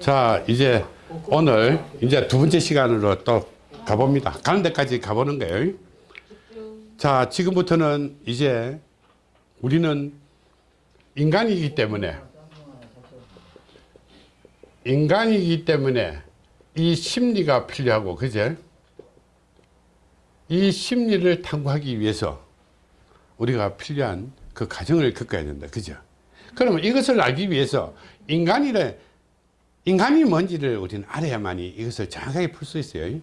자 이제 오늘 이제 두 번째 시간으로 또 가봅니다. 가는 데까지 가보는 거예요. 자 지금부터는 이제 우리는 인간이기 때문에 인간이기 때문에 이 심리가 필요하고 그제? 이 심리를 탐구하기 위해서 우리가 필요한 그 과정을 겪어야 된다. 그죠? 그러면 이것을 알기 위해서 인간이래 인간이 뭔지를 우리는 알아야만이 이것을 정확하게 풀 수 있어요.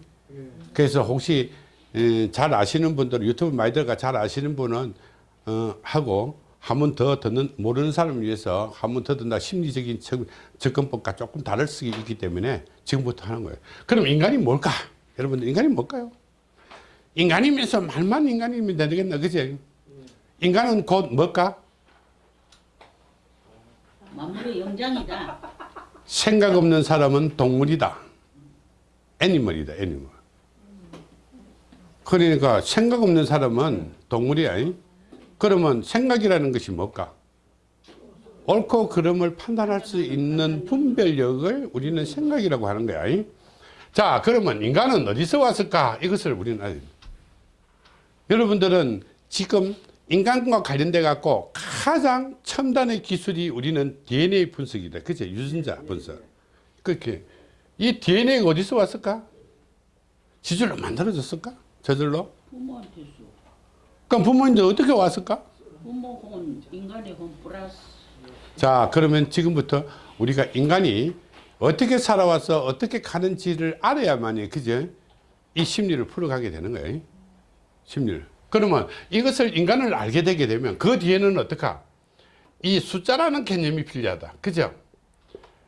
그래서 혹시 에, 잘 아시는 분들 유튜브 많이 들어가 잘 아시는 분은 어, 하고 한 번 더 듣는 모르는 사람을 위해서 한 번 더 듣는다. 심리적인 접, 접근법과 조금 다를 수 있기 때문에 지금부터 하는 거예요. 그럼 인간이 뭘까? 여러분들 인간이 뭘까요? 인간이면서 말만 인간이면 되겠나? 그지 인간은 곧 뭘까? 만물의 영장이다. 생각 없는 사람은 동물이다 애니멀이다 애니멀 그러니까 생각 없는 사람은 동물이야 이? 그러면 생각이라는 것이 뭘까 옳고 그름을 판단할 수 있는 분별력을 우리는 생각이라고 하는 거야 이? 자 그러면 인간은 어디서 왔을까 이것을 우리는 됩니다. 여러분들은 지금 인간과 관련돼 갖고 가장 첨단의 기술이 우리는 DNA 분석이다. 그죠? 유전자 분석. 그렇게. 이 DNA가 어디서 왔을까? 지질로 만들어졌을까? 저절로? 부모한테서 그럼 부모님들 어떻게 왔을까? 부모 혼 인간의 혼 플러스 자, 그러면 지금부터 우리가 인간이 어떻게 살아와서 어떻게 가는지를 알아야만이, 그죠? 이 심리를 풀어가게 되는 거예요. 심리를. 그러면 이것을 인간을 알게 되게 되면 그 뒤에는 어떡하? 이 숫자라는 개념이 필요하다. 그죠?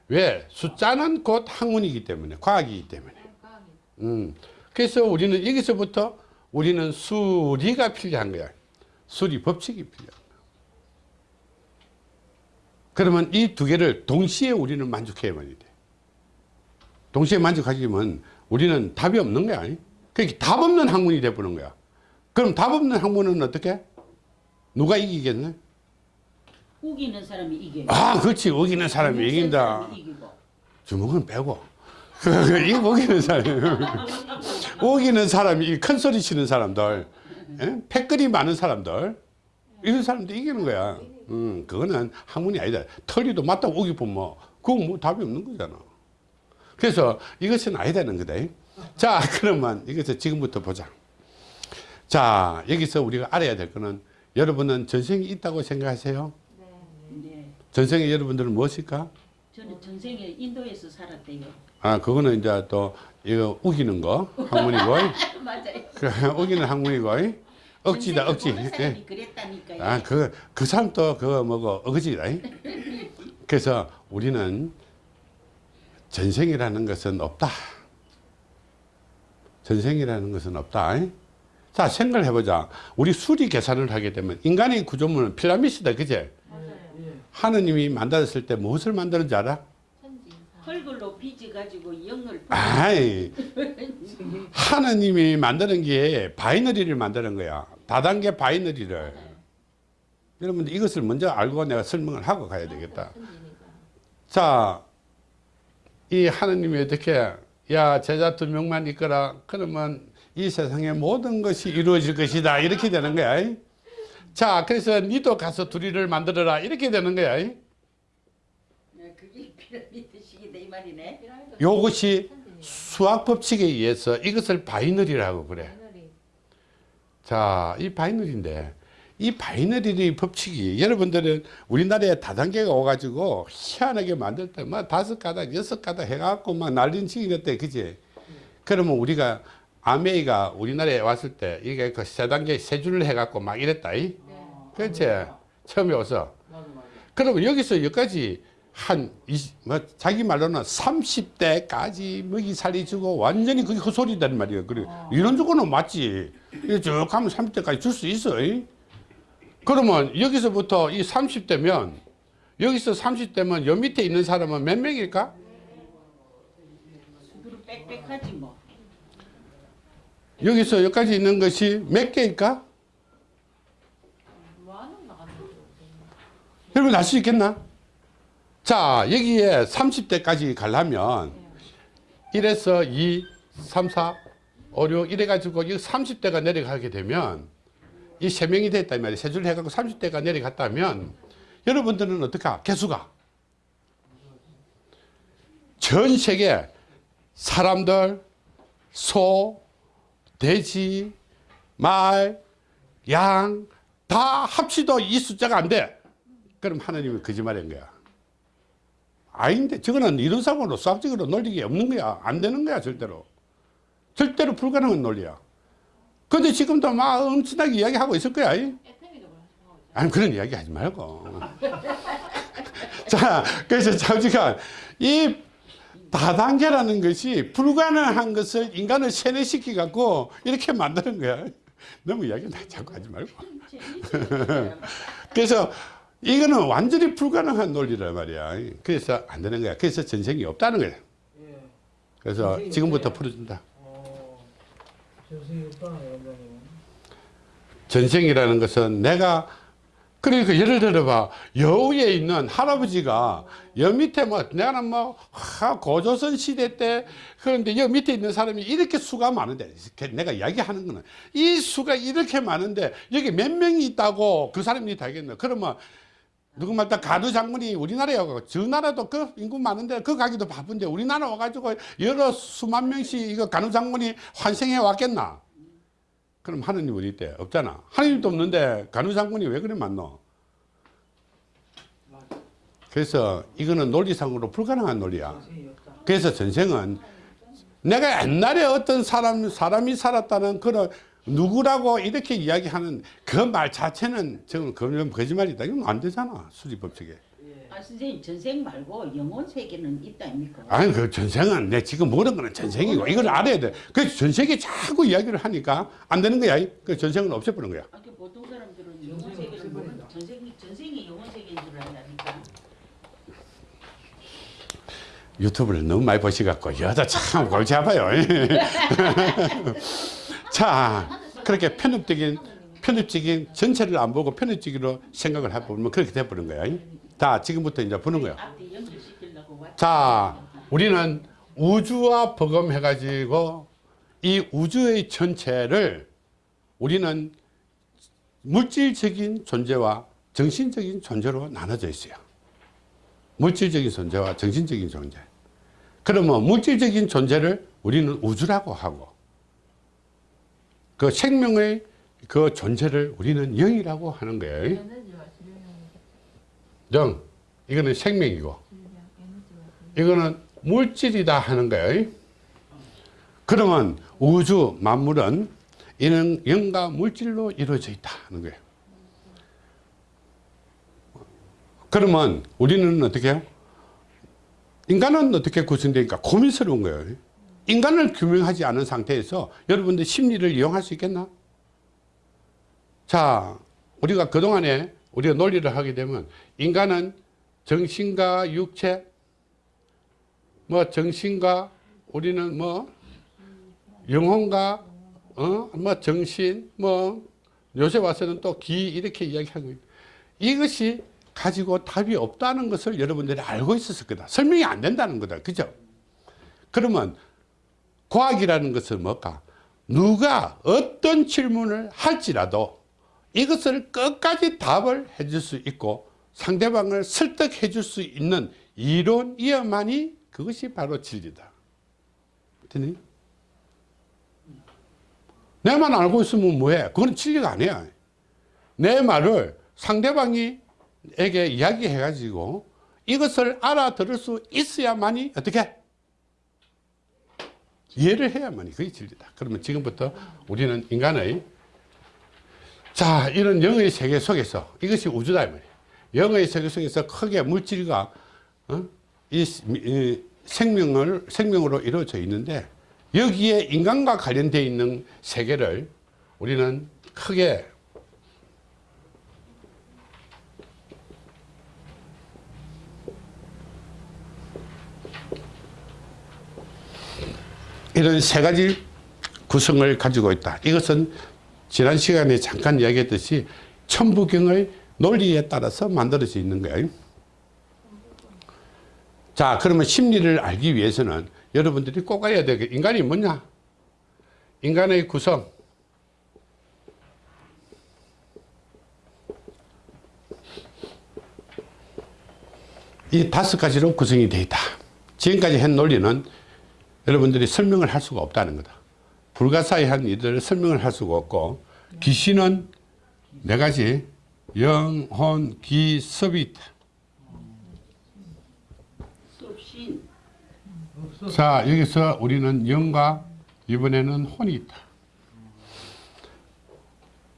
왜? 숫자는 곧 학문이기 때문에, 과학이기 때문에. 음. 그래서 우리는 여기서부터 우리는 수리가 필요한 거야. 수리 법칙이 필요한 거야. 그러면 이 두 개를 동시에 우리는 만족해야만 돼. 동시에 만족하지만 우리는 답이 없는 거야. 그러니까 답 없는 학문이 돼버는 거야. 그럼 답 없는 학문은 어떻게? 누가 이기겠네? 우기는 사람이 이겨. 아, 그렇지. 우기는 사람이 이긴다. 사람이. 주먹은 빼고. 이 우기는 사람이. 우기는 사람이, 큰 소리 치는 사람들, 예? 패거리 많은 사람들, 이런 사람들 이기는 거야. 음, 그거는 학문이 아니다. 털리도 맞다 우기 보면, 그건 뭐 답이 없는 거잖아. 그래서 이것은 아니다는 거다. 자, 그러면 이것을 지금부터 보자. 자, 여기서 우리가 알아야 될 거는 여러분은 전생이 있다고 생각하세요? 네. 전생에 여러분들은 무엇일까? 저는 전생에 인도에서 살았대요. 아, 그거는 이제 또 이거 우기는 거 학문이고, 맞아요. 그 우기는 학문이고, 억지다 억지. 예. 그랬다니까요. 아, 그, 그 사람 또 그거 뭐고 억지다. 그래서 우리는 전생이라는 것은 없다. 전생이라는 것은 없다. 자, 생각을 해보자. 우리 수리 계산을 하게 되면 인간의 구조물은 피라미드다. 그제? 하느님이 만들었을 때 무엇을 만드는지 알아? 흙으로 빚어가지고 영을 아이, 하느님이 만드는 게 binary를 만드는 거야. 다단계 binary를. 여러분들 이것을 먼저 알고 내가 설명을 하고 가야 되겠다. 자, 이 하느님이 어떻게, 야, 제자 두 명만 있거라. 그러면 이 세상의 모든 것이 이루어질 것이다. 이렇게 되는 거야. 자, 그래서 니도 가서 둘이를 만들어라. 이렇게 되는 거야. 네, 그게 피라미드식이다 이 말이네. 요것이 수학 법칙에 의해서 이것을 바이너리라고 그래. 자, 이 binary인데 이 binary 법칙이 여러분들은 우리나라에 다단계가 오가지고 희한하게 만들 때막 다섯 가닥, 여섯 가닥 해갖고 막 난리는 치겠대, 그지? 그러면 우리가 암웨이가 우리나라에 왔을 때 이게 그 세 단계 세 줄을 해갖고 막 이랬다, 이? 그렇지? 처음에 와서. 그러면 여기서 여기까지 한, 20, 뭐, 자기 말로는 30대까지 먹이 살이 주고 완전히 그게 헛소리단 말이야. 그래. 이런 조건은 맞지. 이쭉 가면 30대까지 줄 수 있어. 이? 그러면 여기서부터 이 30대면, 여기서 30대면 여 밑에 있는 사람은 몇 명일까? 빽빽하지 뭐. 여기서 여기까지 있는 것이 몇 개일까? 여러분 알 수 있겠나? 자, 여기에 30대까지 가려면 1에서 2, 3, 4, 5, 6 이래 가지고 이 30대가 내려가게 되면 이세 명이 됐다 이 말이에요. 세줄 해갖고 30대가 내려갔다면 여러분들은 어떡하? 개수가 전 세계 사람들, 소, 돼지, 말, 양 다 합치도 이 숫자가 안 돼. 그럼 하나님은 거짓말인 거야. 아닌데 저거는 이론상으로 수학적으로 논리가 없는 거야. 안 되는 거야 절대로. 절대로 불가능한 논리야. 근데 지금도 막 엄청나게 이야기하고 있을 거야. 이? 아니 그런 이야기 하지 말고. 자 그래서 잠시간 이 다단계라는 것이 불가능한 것을 인간을 세뇌시키 갖고 이렇게 만드는 거야. 너무 이야기 나 자꾸 하지 말고. 그래서 이거는 완전히 불가능한 논리란 말이야. 그래서 안 되는 거야. 그래서 전생이 없다는 거야. 예. 그래서 지금부터? 풀어준다. 어. 전생이라는 것은 내가 그러니까 예를 들어봐. 여우에 있는 할아버지가 여 밑에 뭐 내가 뭐 하, 고조선 시대 때 그런데 여 밑에 있는 사람이 이렇게 수가 많은데 내가 이야기하는 거는 이 수가 이렇게 많은데 여기 몇 명이 있다고 그 사람이 다 알겠나 그러면 누구 말 다 가두 장군이 우리나라에 와가지고 저 나라도 그 인구 많은데 그 가기도 바쁜데 우리나라 와가지고 여러 수만 명씩 이거 가누 장군이 환생해 왔겠나 그럼 하느님 어디 있대? 없잖아. 하느님도 없는데 간우 장군이 왜 그래 만노? 그래서 이거는 논리상으로 불가능한 논리야. 그래서 전생은 내가 옛날에 어떤 사람, 사람이 살았다는 그런 누구라고 이렇게 이야기하는 그 말 자체는 그건 거짓말이다. 이건 안 되잖아. 수리법칙에. 예. 아 선생님 전생 말고 영혼 세계는 있다 아닙니까? 아니 그 전생은 내 지금 모르는 거는 전생이고 이걸 알아야 돼. 그래서 전생에 자꾸 이야기를 하니까 안 되는 거야. 그 전생은 없애버린 거야. 아, 그 보통 사람들은 영혼 세계를 모르는. 전생이 전생이 영혼 세계인 줄 안다니까. 유튜브를 너무 많이 보시갖고 여자 참 골치 아파요. 자, 그렇게 편협적인 편협적인 전체를 안 보고 편협적으로 생각을 해보면 그렇게 돼버린 거야. 자, 지금부터 이제 보는 왔. 자, 우리는 우주와 버금해가지고 이 우주의 전체를 우리는 물질적인 존재와 정신적인 존재로 나눠져 있어요. 물질적인 존재와 정신적인 존재. 그러면 물질적인 존재를 우리는 우주라고 하고 그 생명의 그 존재를 우리는 영이라고 하는 거예요. 영, 이거는 생명이고 이거는 물질이다 하는 거예요. 그러면 우주 만물은 이는 영과 물질로 이루어져 있다 하는 거예요. 그러면 우리는 어떻게 해요? 인간은 어떻게 구성되니까 고민스러운 거예요. 인간을 규명하지 않은 상태에서 여러분들 심리를 이용할 수 있겠나? 자, 우리가 그동안에 우리가 논리를 하게 되면 인간은 정신과 육체, 뭐 정신과 우리는 뭐 영혼과 어? 뭐 정신, 뭐 요새 와서는 또 기 이렇게 이야기하고 있- 이것이 가지고 답이 없다는 것을 여러분들이 알고 있었을 거다. 설명이 안 된다는 거다. 그죠? 그러면 과학이라는 것은 뭘까? 누가 어떤 질문을 할지라도 이것을 끝까지 답을 해줄 수 있고 상대방을 설득해 줄 수 있는 이론이어만이 그것이 바로 진리다. 되니? 내만 알고 있으면 뭐해? 그건 진리가 아니야. 내 말을 상대방이 에게 이야기해 가지고 이것을 알아들을 수 있어야만이 어떻게? 이해를 해야만이 그게 진리다. 그러면 지금부터 우리는 인간의 자 이런 영의 세계 속에서 이것이 우주다 이 말이에요. 영의 세계 속에서 크게 물질과 어? 이, 이 생명을 생명으로 이루어져 있는데 여기에 인간과 관련되어 있는 세계를 우리는 크게 이런 세 가지 구성을 가지고 있다. 이것은 지난 시간에 잠깐 이야기했듯이 천부경의 논리에 따라서 만들어져 있는 거예요. 자, 그러면 심리를 알기 위해서는 여러분들이 꼭 알아야 되게 인간이 뭐냐? 인간의 구성. 이 다섯 가지로 구성이 되어 있다. 지금까지 한 논리는 여러분들이 설명을 할 수가 없다는 거다. 불가사의한 이들을 설명을 할 수가 없고 귀신은 네 가지 영혼, 기, 섭이 있다. 자 여기서 우리는 영과 이번에는 혼이 있다.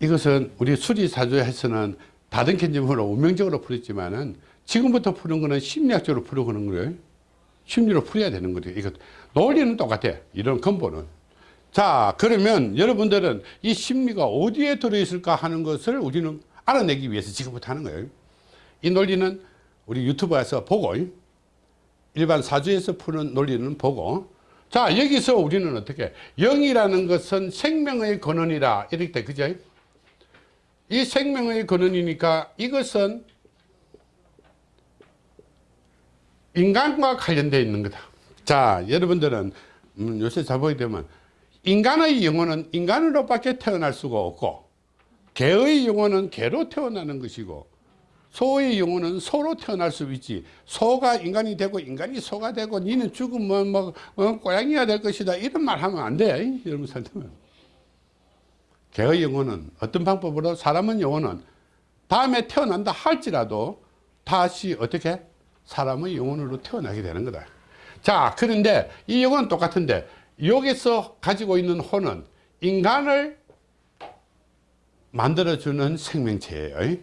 이것은 우리 수리사조에서는 다른 개념으로 운명적으로 풀었지만은 지금부터 푸는 거는 심리학적으로 풀어가는 거예요. 심리로 풀어야 되는 거예요. 이거 논리는 똑같아. 이런 근본은. 자 그러면 여러분들은 이 심리가 어디에 들어있을까 하는 것을 우리는 알아내기 위해서 지금부터 하는 거예요. 이 논리는 우리 유튜브에서 보고 일반 사주에서 푸는 논리는 보고 자 여기서 우리는 어떻게 영이라는 것은 생명의 근원이라 이렇게 돼 그죠 이 생명의 근원이니까 이것은 인간과 관련되어 있는 거다 자 여러분들은 음, 요새 잘 보게 되면 인간의 영혼은 인간으로밖에 태어날 수가 없고 개의 영혼은 개로 태어나는 것이고 소의 영혼은 소로 태어날 수 있지. 소가 인간이 되고 인간이 소가 되고 니는 죽으면 뭐 어, 고양이가 될 것이다. 이런 말 하면 안돼 여러분 살면. 개의 영혼은 어떤 방법으로? 사람은 영혼은 다음에 태어난다 할지라도 다시 어떻게? 사람의 영혼으로 태어나게 되는 거다. 자 그런데 이 영혼은 똑같은데 여기서 가지고 있는 혼은 인간을 만들어주는 생명체예요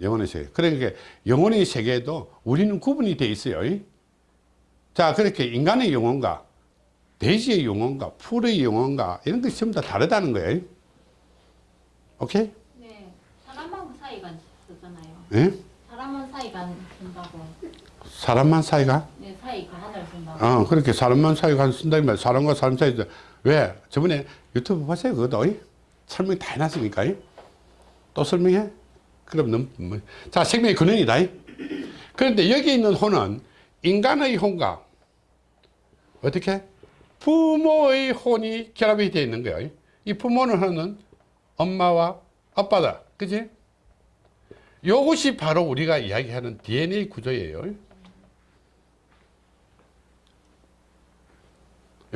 영혼의 세계. 그러니까 영혼의 세계에도 우리는 구분이 돼 있어요. 자, 그렇게 인간의 영혼과 돼지의 영혼과 풀의 영혼과 이런 것이 전부 다 다르다는 거예요. 오케이? 네, 사람하고 사이가 쓰잖아요. 예? 사람은 사이가 쓴다고. 사람만 사이가? 네, 사이가 하나를 쓴다고. 어, 그렇게 사람만 사이가 쓴다. 면 사람과 사람 사이 왜? 저번에 유튜브 보세요. 그것도. 설명 다 해놨으니까. 또 설명해? 그럼 너무, 뭐. 자, 생명의 근원이다. 그런데 여기 있는 혼은 인간의 혼과 어떻게? 부모의 혼이 결합이 되어 있는 거예요. 이 부모는 하는 엄마와 아빠다. 그지? 요것이 바로 우리가 이야기하는 DNA 구조예요.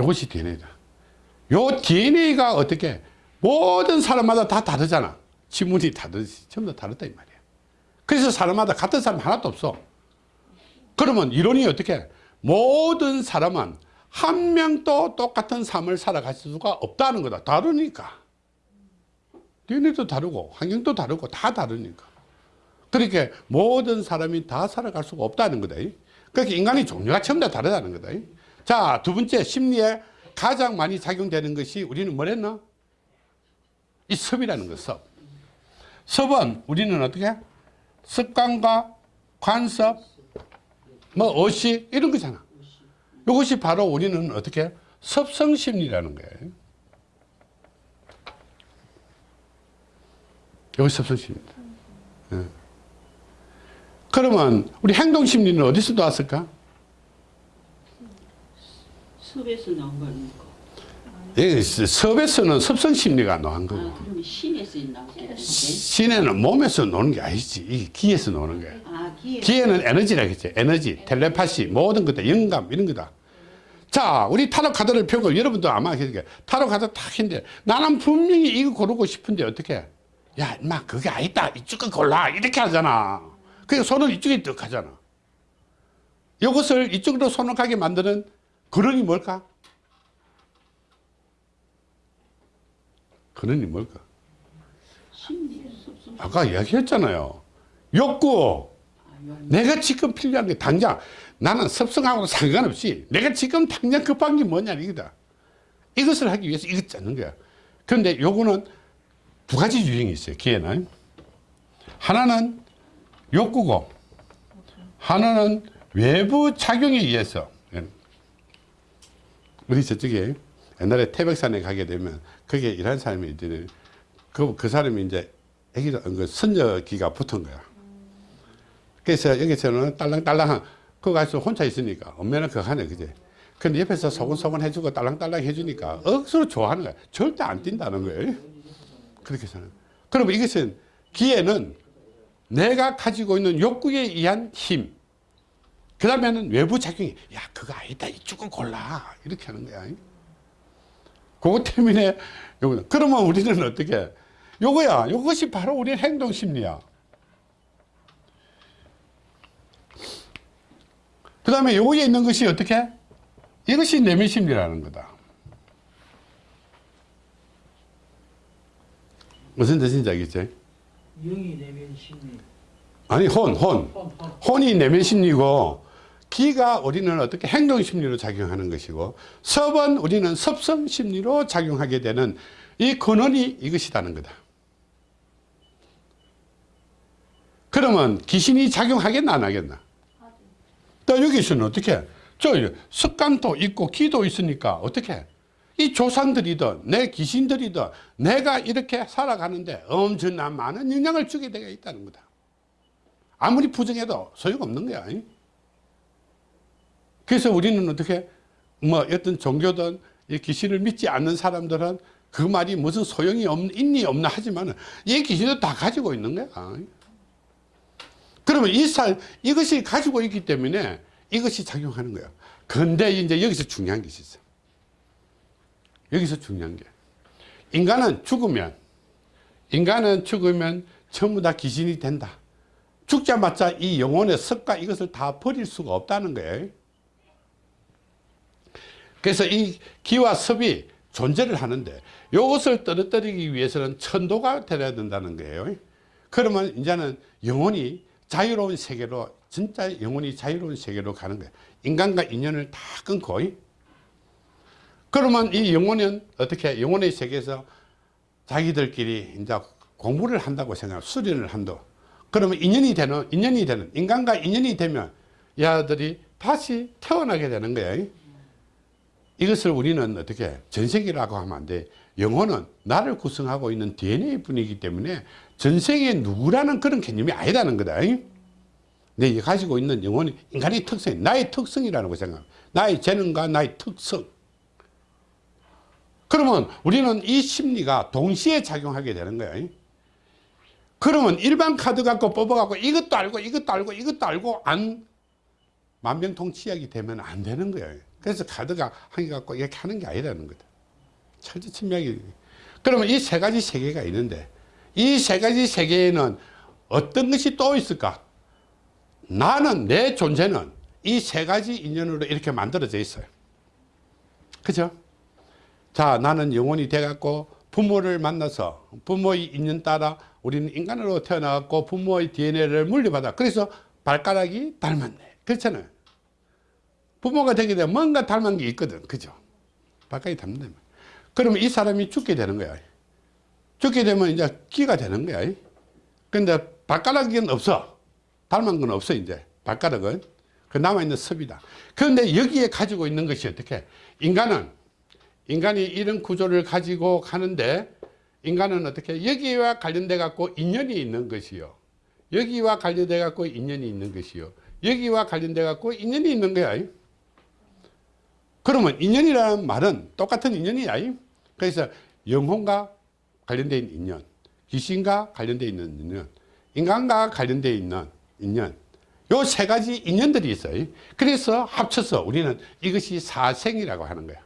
요것이 DNA다. 요 DNA가 어떻게 모든 사람마다 다 다르잖아. 지문이 다르지. 전부 다 다르다 이 말이야. 그래서 사람마다 같은 사람 하나도 없어. 그러면 이론이 어떻게 모든 사람은 한 명도 똑같은 삶을 살아갈 수가 없다는 거다. 다르니까. DNA도 다르고 환경도 다르고 다 다르니까. 그렇게 모든 사람이 다 살아갈 수가 없다는 거다. 그렇게 인간의 종류가 전부 다 다르다는 거다. 자, 두 번째 심리에 가장 많이 작용되는 것이 우리는 뭐랬나? 이 섭이라는 거, 섭. 섭은 우리는 어떻게? 습관과 관섭, 뭐 의식 이런 거잖아. 이것이 바로 우리는 어떻게? 섭성심리라는 거예요. 이것이 섭성심리입니다. 예. 그러면 우리 행동심리는 어디서 나왔을까? 섭에서 나온 거 아닙니까? 예, 섭에서는 섭성 심리가 나온 거고. 아 그러면 신에서 나온? 신에는 몸에서 노는 게 아니지. 이 기에서 노는 거야. 아 기에 기에는 에너지라겠지. 에너지, 텔레파시, 모든 것들, 영감, 이런 거다. 자, 우리 타로 카드를 펴고 여러분도 아마 그러니까 타로 카드 탁 했는데 나는 분명히 이거 고르고 싶은데 어떻게? 야, 인마 그게 아니다. 이쪽을 골라. 이렇게 하잖아. 그래서 손을 이쪽에 뜩 하잖아. 이것을 이쪽으로 손을 가게 만드는 근원이 뭘까? 근원이 뭘까? 아까 이야기했잖아요. 욕구. 내가 지금 필요한 게 당장 나는 섭성하고 상관없이 내가 지금 당장 급한 게 뭐냐 이거다. 이것을 하기 위해서 이것 짜는 거야. 그런데 요거는 두 가지 유형이 있어요. 기회는. 하나는 욕구고 하나는 외부 작용에 의해서 우리 저쪽에 옛날에 태백산에 가게 되면 거기에 일하는 사람이 있더니 그, 그 사람이 이제 애기도 그 선녀기가 붙은 거야. 그래서 여기서는 딸랑딸랑한 그거 가서 혼자 있으니까 엄마는 그거 하네 그제 근데 옆에서 소곤소곤 해주고 딸랑딸랑 해주니까 억수로 좋아하는 거야 절대 안 뛴다는 거예요 그렇게 사는 그러면 이것은 기회는 내가 가지고 있는 욕구에 의한 힘. 그 다음에는 외부 작용이, 야, 그거 아니다. 이쪽을 골라. 이렇게 하는 거야. 그것 때문에, 요거, 그러면 우리는 어떻게, 요거야. 요것이 바로 우리 행동 심리야. 그 다음에 요거에 있는 것이 어떻게? 이것이 내면 심리라는 거다. 무슨 뜻인지 알겠지? 영이 내면 심리. 아니, 혼, 혼. 혼, 혼. 혼이 내면 심리고 기가 우리는 어떻게 행동 심리로 작용하는 것이고 섭은 우리는 섭성 심리로 작용하게 되는 이 근원이 이것이라는 거다. 그러면 귀신이 작용하겠나 안 하겠나? 또 여기서는 어떻게? 저 습관도 있고 기도 있으니까 어떻게? 이 조상들이든 내 귀신들이든 내가 이렇게 살아가는데 엄청난 많은 영향을 주게 되어 있다는 거다. 아무리 부정해도 소용없는 거야. 잉? 그래서 우리는 어떻게 뭐 어떤 종교든 이 귀신을 믿지 않는 사람들은 그 말이 무슨 소용이 없, 있니 없나 하지만 이 귀신도 다 가지고 있는 거야. 그러면 이 살, 이것이 가지고 있기 때문에 이것이 작용하는 거야. 근데 이제 여기서 중요한 것이 있어. 여기서 중요한 게. 인간은 죽으면, 인간은 죽으면 전부 다 귀신이 된다. 죽자마자 이 영혼의 습과 이것을 다 버릴 수가 없다는 거예요. 그래서 이 기와 섭이 존재를 하는데 이것을 떨어뜨리기 위해서는 천도가 되어야 된다는 거예요. 그러면 이제는 영혼이 자유로운 세계로 진짜 영혼이 자유로운 세계로 가는 거예요. 인간과 인연을 다 끊고 그러면 이 영혼은 어떻게 영혼의 세계에서 자기들끼리 이제 공부를 한다고 생각, 수련을 한다. 그러면 인연이 되는 인연이 되는 인간과 인연이 되면 이 아들이 다시 태어나게 되는 거예요. 이것을 우리는 어떻게 전생이라고 하면 안 돼. 영혼은 나를 구성하고 있는 DNA 뿐이기 때문에 전생에 누구라는 그런 개념이 아니라는 거다. 내 가지고 있는 영혼이 인간의 특성, 나의 특성이라는 거 생각. 나의 재능과 나의 특성. 그러면 우리는 이 심리가 동시에 작용하게 되는 거예요. 그러면 일반 카드 갖고 뽑아갖고 이것도 알고 이것도 알고 이것도 알고 안 만병통치약이 되면 안 되는 거예요. 그래서 카드가 한 개 갖고 이렇게 하는 게 아니라는 거다. 철저 침략이. 그러면 이 세 가지 세계가 있는데 이 세 가지 세계에는 어떤 것이 또 있을까? 나는 내 존재는 이 세 가지 인연으로 이렇게 만들어져 있어요. 그죠? 자, 나는 영혼이 돼갖고 부모를 만나서 부모의 인연 따라 우리는 인간으로 태어나갖고 부모의 DNA를 물려받아. 그래서 발가락이 닮았네. 그렇잖아요. 부모가 되게 되면 뭔가 닮은 게 있거든. 그죠? 발가락이 닮는다. 그러면 이 사람이 죽게 되는 거야. 죽게 되면 이제 기가 되는 거야. 근데 발가락은 없어. 닮은 건 없어, 이제. 발가락은. 그 남아있는 섭이다. 그런데 여기에 가지고 있는 것이 어떻게? 인간은, 인간이 이런 구조를 가지고 가는데, 인간은 어떻게? 여기와 관련돼 갖고 인연이 있는 것이요. 여기와 관련돼 갖고 인연이 있는 것이요. 여기와 관련돼 갖고 인연이 있는 거야. 그러면 인연이라는 말은 똑같은 인연이야. 그래서 영혼과 관련된 인연, 귀신과 관련되어 있는 인연, 인간과 관련되어 있는 인연, 요 세 가지 인연들이 있어요. 그래서 합쳐서 우리는 이것이 사생이라고 하는 거야.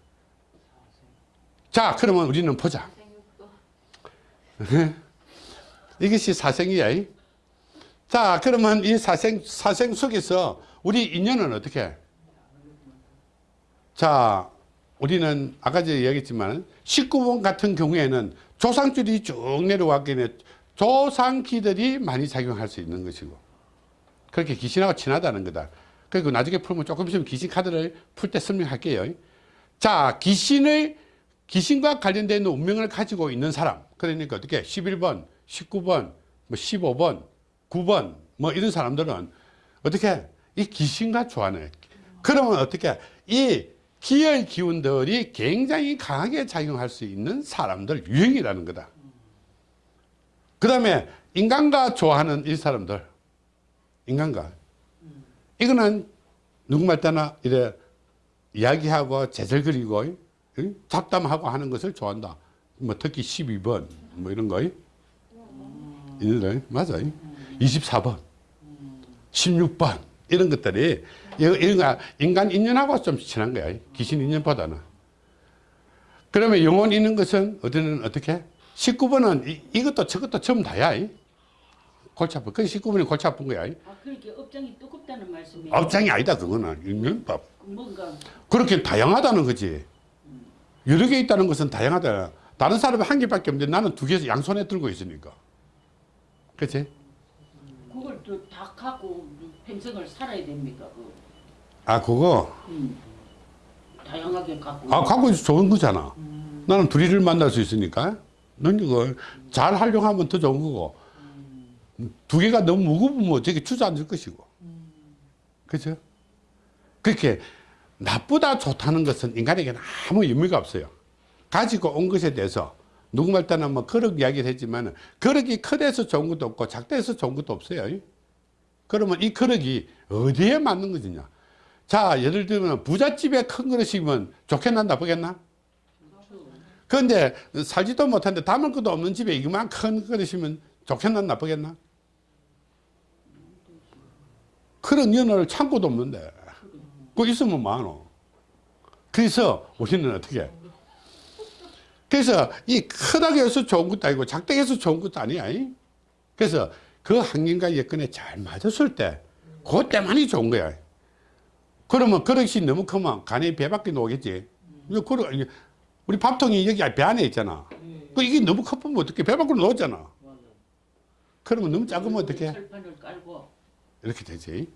자, 그러면 우리는 보자. 이것이 사생이야. 자, 그러면 이 사생, 사생 속에서 우리 인연은 어떻게 해? 자, 우리는 아까 전에 얘기했지만 19번 같은 경우에는 조상줄이 쭉 내려왔기 때문에 조상기들이 많이 작용할 수 있는 것이고 그렇게 귀신하고 친하다는 거다. 그리고 나중에 풀면 조금 있으면 귀신 카드를 풀 때 설명할게요. 자, 귀신을 귀신과 관련된 운명을 가지고 있는 사람. 그러니까 어떻게 11번, 19번, 뭐 15번, 9번 뭐 이런 사람들은 어떻게 이 귀신과 좋아하네. 그러면 어떻게 이 기의 기운들이 굉장히 강하게 작용할 수 있는 사람들 유형이라는 거다. 그 다음에 인간과 좋아하는 이 사람들 인간과 이거는 누구말 때나 이래 이야기하고 응? 잡담하고 하는 것을 좋아한다. 뭐 특히 12번 뭐 이런 거 있는데 맞아. 24번, 16번 이런 것들이 거 인간 인연하고 좀 친한 거야. 귀신 인연보다는. 그러면 영혼 있는 것은 어디는 어떻게? 19번은 이, 이것도 저것도 전부 다야. 이. 골치 아파. 그 19번이 골치 아픈 거야. 이. 아 그렇게 업장이 두껍다는 말씀이에요. 업장이 아니다 그거는 인연법. 뭔가 그렇게 다양하다는 거지. 여러 개 있다는 것은 다양하다. 다른 사람은 한 개밖에 없는데 나는 두 개에서 양손에 들고 있으니까. 그치? 그걸 또 다 갖고 평생을 살아야 됩니까? 그 아, 그거. 음. 다양하게 갖고. 아, 갖고 있어 좋은 거잖아. 나는 둘이를 만날 수 있으니까. 넌 이거 잘 활용하면 더 좋은 거고. 두 개가 너무 무거우면 저게 주저앉을 것이고. 그죠? 그렇게 나쁘다 좋다는 것은 인간에게는 아무 의미가 없어요. 가지고 온 것에 대해서 누구 말 때는 뭐 그릇 이야기를 했지만 그릇이 크대서 좋은 것도 없고 작대서 좋은 것도 없어요. 그러면 이 그릇이 어디에 맞는 것이냐? 자, 예를 들면 부잣집에 큰 그릇이면 좋겠나 나쁘겠나? 그런데 살지도 못하는데 담을 것도 없는 집에 이만 큰 그릇이면 좋겠나 나쁘겠나? 그런 연어를 창고도 없는데 그거 있으면 많어. 그래서 우리는 어떻게? 그래서 이 크다고 해서 좋은 것도 아니고 작다고 해서 좋은 것도 아니야. 이? 그래서 그 환경과 여건에 잘 맞았을 때 그때만이 좋은 거야. 그러면 그릇이 너무 크면 간에 배밖에 나오겠지. 우리 밥통이 여기 배 안에 있잖아. 그 이게 너무 커보면 어떻게 배 밖으로 나오잖아. 그러면 너무 작으면 어떻게? 이렇게 되지.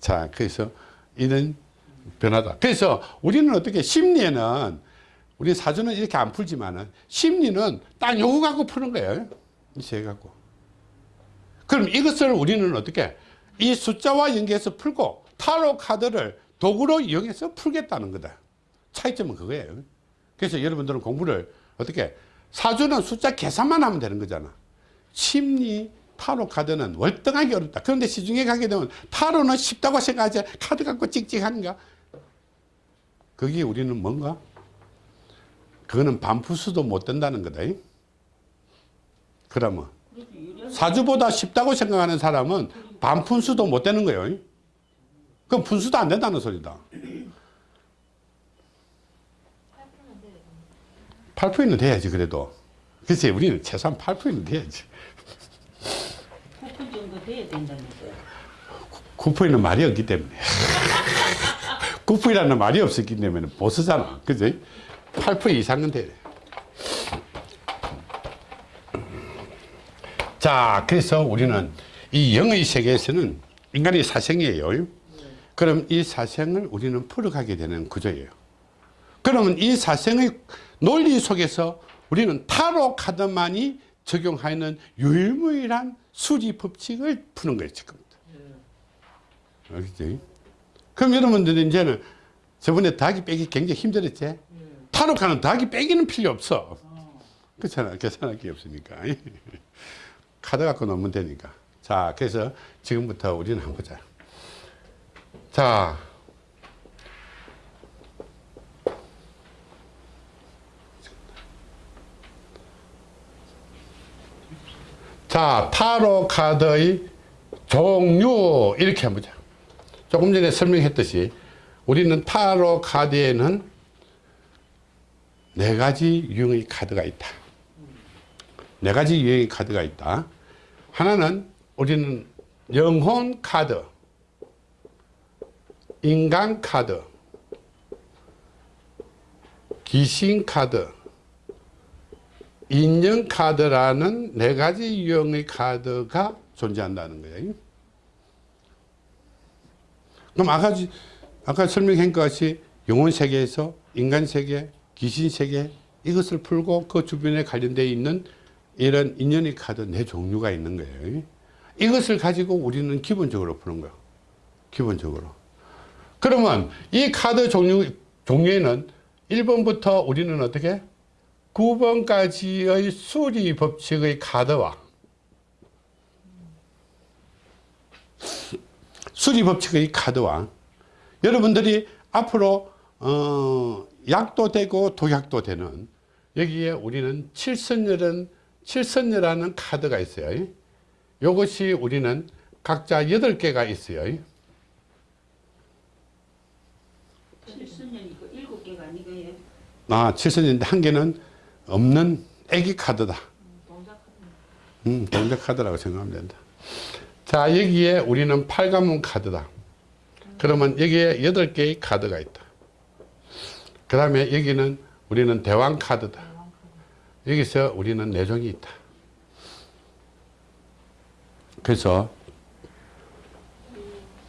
자, 그래서 이런 변화다. 그래서 우리는 어떻게 심리에는 우리 사주는 이렇게 안 풀지만은 심리는 딱 요거 갖고 푸는 거예요. 이세 갖고. 그럼 이것을 우리는 어떻게 이 숫자와 연계해서 풀고 타로 카드를 도구로 이용해서 풀겠다는 거다. 차이점은 그거예요. 그래서 여러분들은 공부를 어떻게 사주는 숫자 계산만 하면 되는 거잖아. 심리 타로 카드는 월등하게 어렵다. 그런데 시중에 가게 되면 타로는 쉽다고 생각하지 카드 갖고 찍찍하는가? 거기 우리는 뭔가? 그거는 반푸수도 못 된다는 거다. 그러면 사주보다 쉽다고 생각하는 사람은 반푼수도 못 되는 거예요. 그럼 분수도 안 된다는 소리다. 8%는 돼야지 그래도. 글쎄 우리는 최소한 8%는 돼야지. 9분 정도 돼야 된다면서요. 9%는 말이 없기 때문에. 9%라는 말이 없었기 때문에 보스잖아. 그지? 8% 이상은 돼. 자, 그래서 우리는 이 영의 세계에서는 인간이 사생이에요. 그럼 이 사생을 우리는 풀어가게 되는 구조예요. 그러면 이 사생의 논리 속에서 우리는 타로 카드만이 적용하는 유일무이한 수리 법칙을 푸는 거예요, 지금부터. 알겠지? 그럼 여러분들은 이제는 저번에 더하기 빼기 굉장히 힘들었지? 카드 더하기 빼기는 필요 없어. 그렇잖아. 계산할 게 없으니까. 카드 갖고 놓으면 되니까. 자, 그래서 지금부터 우리는 한번 보자. 자. 자, 타로 카드의 종류 이렇게 한번 보자. 조금 전에 설명했듯이 우리는 타로 카드에는 네 가지 유형의 카드가 있다. 네 가지 유형의 카드가 있다. 하나는 우리는 영혼 카드, 인간 카드, 귀신 카드, 인연 카드라는 네 가지 유형의 카드가 존재한다는 거예요. 그럼 아까, 지- 아까 설명한 것 같이 영혼 세계에서 인간 세계, 귀신 세계 이것을 풀고 그 주변에 관련되어 있는 이런 인연의 카드 네 종류가 있는 거예요. 이것을 가지고 우리는 기본적으로 푸는 거예요. 기본적으로. 그러면 이 카드 종류, 종류에는 1번부터 우리는 어떻게? 9번까지의 수리 법칙의 카드와 수리 법칙의 카드와 여러분들이 앞으로 어, 약도 되고 독약도 되는 여기에 우리는 칠선열은 칠선열하는 카드가 있어요. 이것이 우리는 각자 8개가 있어요. 칠순년이고 일곱 개가 아니고요. 아, 칠선인데 한 개는 없는 애기 카드다. 음, 동작 카드라고 생각하면 된다. 자, 여기에 우리는 팔가문 카드다. 그러면 여기에 여덟 개의 카드가 있다. 그 다음에 여기는 우리는 대왕 카드다. 여기서 우리는 내종이 있다. 그래서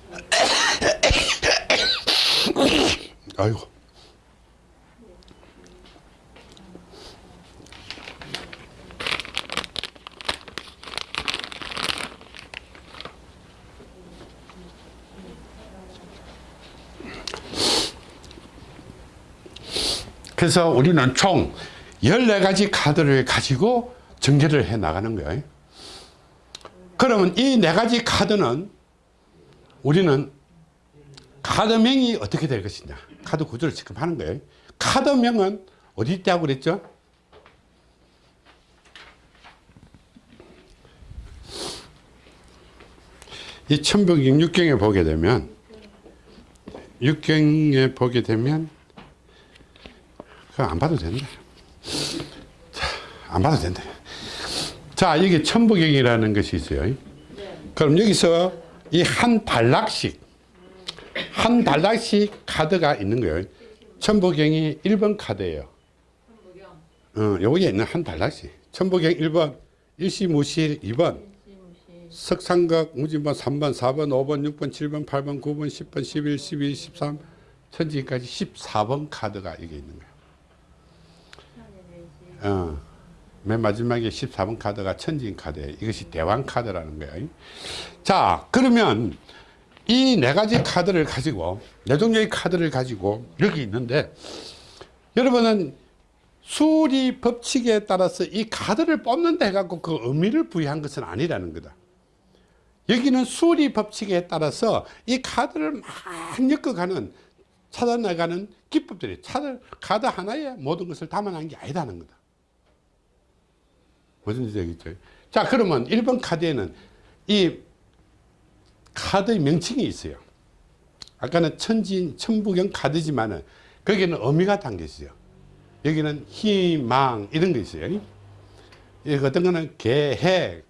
아이고 그래서 우리는 총 14가지 카드를 가지고 전개를 해 나가는 거예요. 그러면 이 네 가지 카드는 우리는 카드명이 어떻게 될 것이냐. 카드 구조를 지금 하는 거예요. 카드명은 어디 있다고 그랬죠? 이 천북경 6경에 보게 되면 6경에 보게 되면 그거 안 봐도 된다. 자, 안 봐도 된다. 자, 여기 천부경이라는 것이 있어요. 그럼 여기서 이 한 단락씩, 한 단락씩 카드가 있는 거예요. 천부경이 1번 카드예요. 어, 여기에 있는 한 단락씩. 천부경 1번, 일시무실 2번, 석상각 무진번 3번, 4번, 5번, 6번, 7번, 8번, 9번, 10번, 11, 12, 13, 천지까지 14번 카드가 여기 있는 거예요. 어, 맨 마지막에 14번 카드가 천지인 카드예요. 이것이 대왕 카드라는 거예요. 자, 그러면 이 네 가지 카드를 가지고 네 종류의 카드를 가지고 여기 있는데 여러분은 수리 법칙에 따라서 이 카드를 뽑는다 해갖고 그 의미를 부여한 것은 아니라는 거다. 여기는 수리 법칙에 따라서 이 카드를 막 엮어가는 찾아나가는 기법들이 카드 하나에 모든 것을 담아놓은 게 아니다는 거다. 무슨 뜻이겠죠? 자, 그러면 1번 카드에는 이 카드의 명칭이 있어요. 아까는 천진, 천부경 카드지만은 거기는 의미가 담겨 있어요. 여기는 희망 이런 거 있어요. 이 어떤 거는 계획,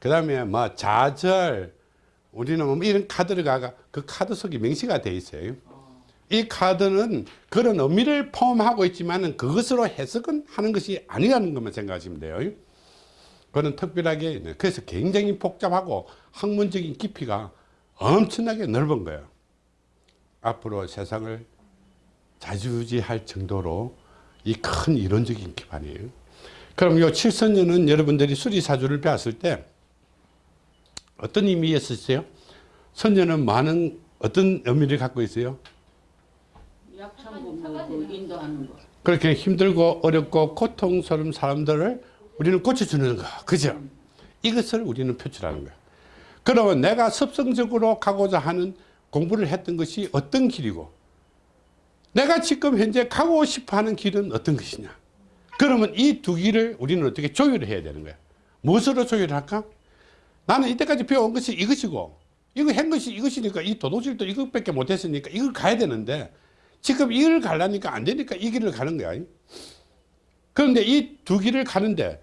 그 다음에 뭐 좌절, 우리는 뭐 이런 카드를 가가 그 카드 속에 명시가 돼 있어요. 이 카드는 그런 의미를 포함하고 있지만은 그것으로 해석은 하는 것이 아니라는 것만 생각하시면 돼요. 그거는 특별하게 그래서 굉장히 복잡하고 학문적인 깊이가 엄청나게 넓은 거예요. 앞으로 세상을 자주지할 정도로 이 큰 이론적인 기반이에요. 그럼 요 칠선년은 여러분들이 수리사주를 배웠을 때 어떤 의미였었어요? 선녀는 많은 어떤 의미를 갖고 있어요? 약창고 뭐 인도하는 거. 그렇게 힘들고 어렵고 고통스러운 사람들을 우리는 고쳐주는 거. 그죠? 이것을 우리는 표출하는 거야. 그러면 내가 습성적으로 가고자 하는 공부를 했던 것이 어떤 길이고 내가 지금 현재 가고 싶어 하는 길은 어떤 것이냐. 그러면 이 두 길을 우리는 어떻게 조율을 해야 되는 거야. 무엇으로 조율을 할까? 나는 이때까지 배워온 것이 이것이고 이거 한 것이 이것이니까 이 도도질도 이것밖에 못했으니까 이걸 가야 되는데 지금 이걸 가려니까 안 되니까 이 길을 가는 거야. 그런데 이 두 길을 가는데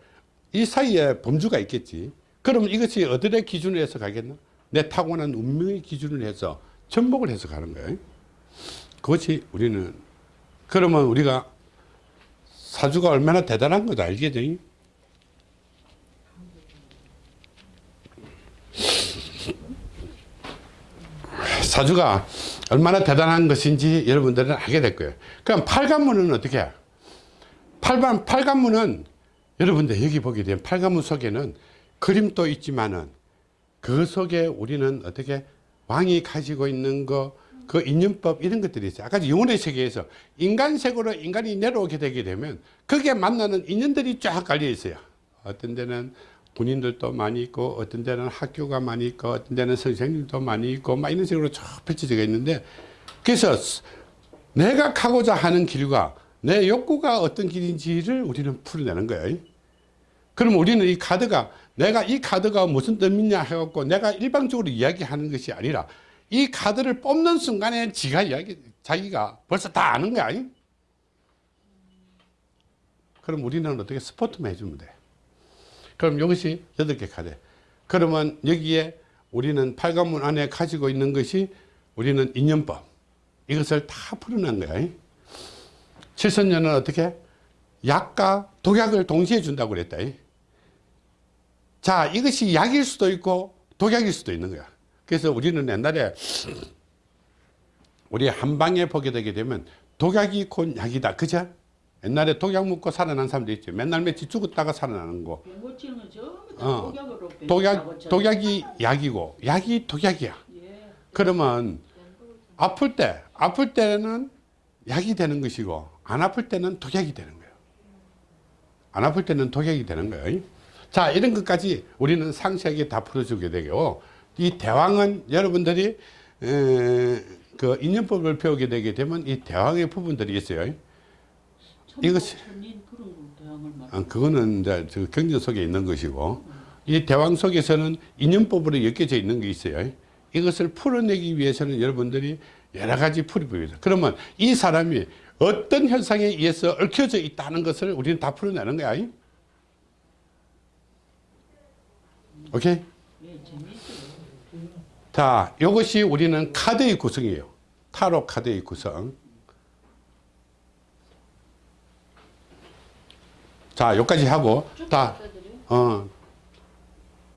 이 사이에 범주가 있겠지. 그러면 이것이 어들의 기준을 해서 가겠나? 내 타고난 운명의 기준을 해서 전복을 해서 가는 거예요. 그것이 우리는 그러면 우리가 사주가 얼마나 대단한 거다 알겠죠? 사주가 얼마나 대단한 것인지 여러분들은 알게 될 거예요. 그럼 팔관문은 어떻게 해 요? 팔관, 팔관문은 여러분들 여기 보게 되면 팔관문 속에는 그림도 있지만은 그 속에 우리는 어떻게 왕이 가지고 있는 거, 그 인연법 이런 것들이 있어요. 아까 영혼의 세계에서 인간색으로 인간이 내려오게 되게 되면 거기에 만나는 인연들이 쫙 깔려 있어요. 어떤 데는 군인들도 많이 있고 어떤 데는 학교가 많이 있고 어떤 데는 선생님도 많이 있고 막 이런 식으로 쭉 펼쳐져 있는데 그래서 내가 가고자 하는 길과 내 욕구가 어떤 길인지를 우리는 풀어내는 거예요. 그럼 우리는 이 카드가 내가 이 카드가 무슨 뜻이냐 해갖고 내가 일방적으로 이야기하는 것이 아니라 이 카드를 뽑는 순간에 지가 이야기, 자기가 벌써 다 아는 거야. 그럼 우리는 어떻게 스포트만 해주면 돼. 그럼 이것이 여덟 개 카드. 그러면 여기에 우리는 팔관문 안에 가지고 있는 것이 우리는 인연법. 이것을 다 풀어낸 거야. 칠선녀는 어떻게? 약과 독약을 동시에 준다고 그랬다. 자, 이것이 약일 수도 있고 독약일 수도 있는 거야. 그래서 우리는 옛날에 우리 한방에 보게 되게 되면 독약이 곧 약이다. 그죠? 옛날에 독약 먹고 살아난 사람도 있죠. 맨날 며칠 죽었다가 살아나는 거. 다 어. 독약, 독약이 약이고 약이 독약이야. 예. 그러면 아플 때, 아플 때는 약이 되는 것이고 안 아플 때는 독약이 되는 거예요. 안 아플 때는 독약이 되는 거예요. 자, 이런 것까지 우리는 상세하게 다 풀어주게 되고 이 대왕은 여러분들이 에, 그 인연법을 배우게 되게 되면 이 대왕의 부분들이 있어요. 이것이-. 아, 그거는 이제 저 경전 속에 있는 것이고 이 대왕 속에서는 인연법으로 엮여져 있는 게 있어요. 이것을 풀어내기 위해서는 여러분들이 여러 가지 풀이법이 있어요. 그러면 이 사람이 어떤 현상에 의해서 얽혀져 있다는 것을 우리는 다 풀어내는 거야. 오케이? 자, 이것이 우리는 카드의 구성이에요. 타로 카드의 구성. 자, 여기까지 하고, 다? 어,